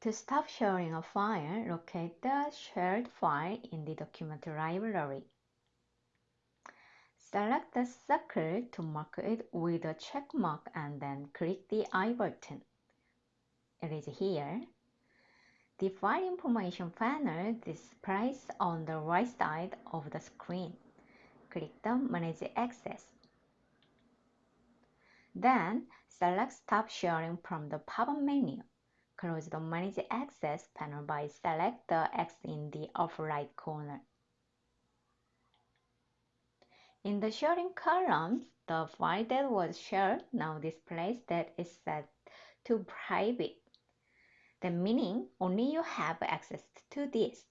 To stop sharing a file, locate the shared file in the document library. Select the circle to mark it with a check mark and then click the I button. It is here. The file information panel displays on the right side of the screen. Click the Manage Access. Then select Stop Sharing from the pop-up menu. Close the Manage Access panel by select the X in the upper right corner. In the sharing column, the file that was shared now displays that is set to private. The meaning only you have access to this.